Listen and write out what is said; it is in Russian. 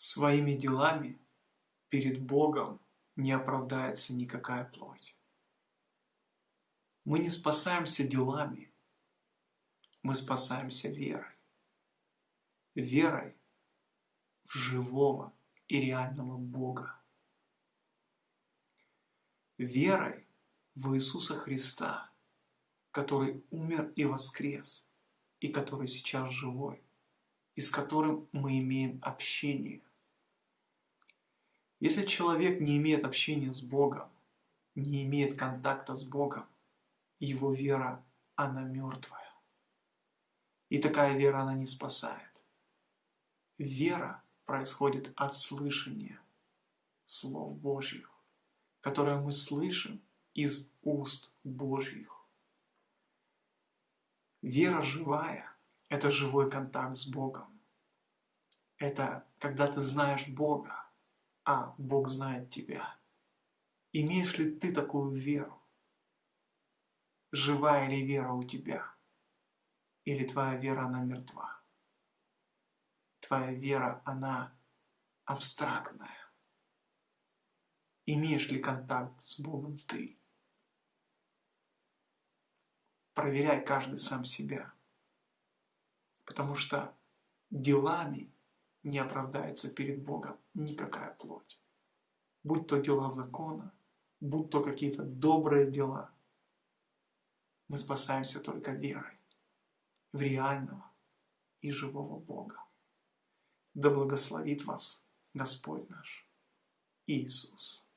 Своими делами перед Богом не оправдается никакая плоть. Мы не спасаемся делами, мы спасаемся верой. Верой в живого и реального Бога. Верой в Иисуса Христа, который умер и воскрес, и который сейчас живой, и с которым мы имеем общение. Если человек не имеет общения с Богом, не имеет контакта с Богом, его вера, она мертвая. И такая вера, она не спасает. Вера происходит от слышания слов Божьих, которые мы слышим из уст Божьих. Вера живая – это живой контакт с Богом. Это когда ты знаешь Бога, а Бог знает тебя. Имеешь ли ты такую веру? Живая ли вера у тебя? Или твоя вера, она мертва? Твоя вера, она абстрактная. Имеешь ли контакт с Богом ты? Проверяй каждый сам себя. Потому что делами не оправдается перед Богом никакая плоть. Будь то дела закона, будь то какие-то добрые дела. Мы спасаемся только верой в реального и живого Бога. Да благословит вас Господь наш Иисус.